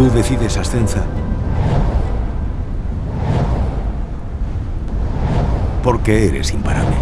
Tú decides, Ascenza. Porque eres imparable.